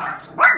What?